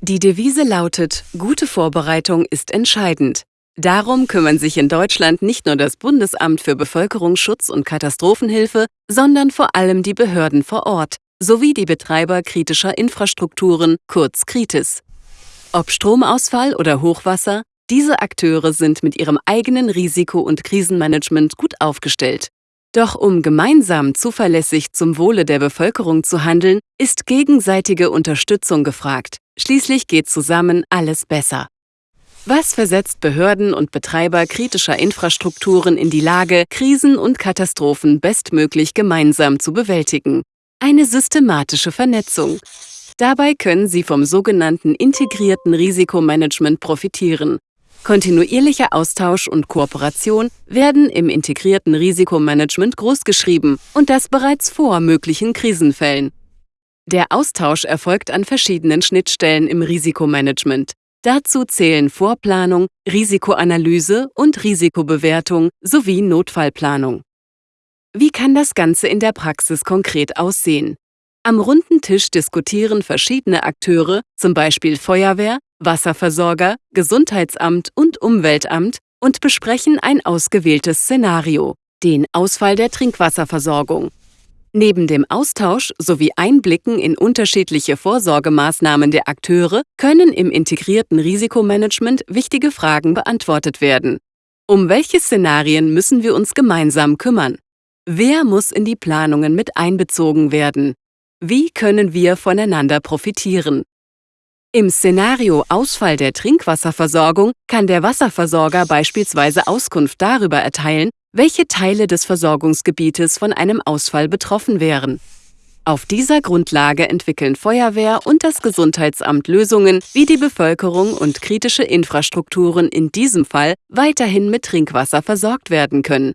Die Devise lautet, gute Vorbereitung ist entscheidend. Darum kümmern sich in Deutschland nicht nur das Bundesamt für Bevölkerungsschutz und Katastrophenhilfe, sondern vor allem die Behörden vor Ort sowie die Betreiber kritischer Infrastrukturen, kurz Kritis. Ob Stromausfall oder Hochwasser, diese Akteure sind mit ihrem eigenen Risiko- und Krisenmanagement gut aufgestellt. Doch um gemeinsam zuverlässig zum Wohle der Bevölkerung zu handeln, ist gegenseitige Unterstützung gefragt. Schließlich geht zusammen alles besser. Was versetzt Behörden und Betreiber kritischer Infrastrukturen in die Lage, Krisen und Katastrophen bestmöglich gemeinsam zu bewältigen? Eine systematische Vernetzung. Dabei können sie vom sogenannten integrierten Risikomanagement profitieren. Kontinuierlicher Austausch und Kooperation werden im integrierten Risikomanagement großgeschrieben und das bereits vor möglichen Krisenfällen. Der Austausch erfolgt an verschiedenen Schnittstellen im Risikomanagement. Dazu zählen Vorplanung, Risikoanalyse und Risikobewertung sowie Notfallplanung. Wie kann das Ganze in der Praxis konkret aussehen? Am runden Tisch diskutieren verschiedene Akteure, zum Beispiel Feuerwehr, Wasserversorger, Gesundheitsamt und Umweltamt, und besprechen ein ausgewähltes Szenario, den Ausfall der Trinkwasserversorgung. Neben dem Austausch sowie Einblicken in unterschiedliche Vorsorgemaßnahmen der Akteure können im integrierten Risikomanagement wichtige Fragen beantwortet werden. Um welche Szenarien müssen wir uns gemeinsam kümmern? Wer muss in die Planungen mit einbezogen werden? Wie können wir voneinander profitieren? Im Szenario Ausfall der Trinkwasserversorgung kann der Wasserversorger beispielsweise Auskunft darüber erteilen, welche Teile des Versorgungsgebietes von einem Ausfall betroffen wären. Auf dieser Grundlage entwickeln Feuerwehr und das Gesundheitsamt Lösungen, wie die Bevölkerung und kritische Infrastrukturen in diesem Fall weiterhin mit Trinkwasser versorgt werden können.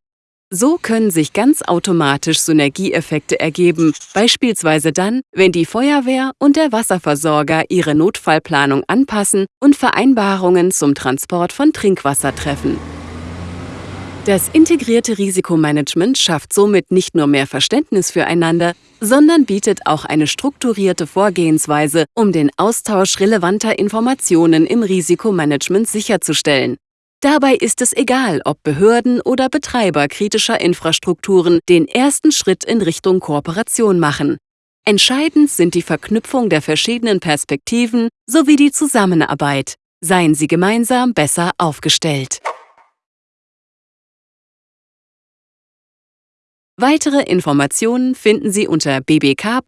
So können sich ganz automatisch Synergieeffekte ergeben, beispielsweise dann, wenn die Feuerwehr und der Wasserversorger ihre Notfallplanung anpassen und Vereinbarungen zum Transport von Trinkwasser treffen. Das integrierte Risikomanagement schafft somit nicht nur mehr Verständnis füreinander, sondern bietet auch eine strukturierte Vorgehensweise, um den Austausch relevanter Informationen im Risikomanagement sicherzustellen. Dabei ist es egal, ob Behörden oder Betreiber kritischer Infrastrukturen den ersten Schritt in Richtung Kooperation machen. Entscheidend sind die Verknüpfung der verschiedenen Perspektiven sowie die Zusammenarbeit. Seien Sie gemeinsam besser aufgestellt. Weitere Informationen finden Sie unter bbk.bund.de.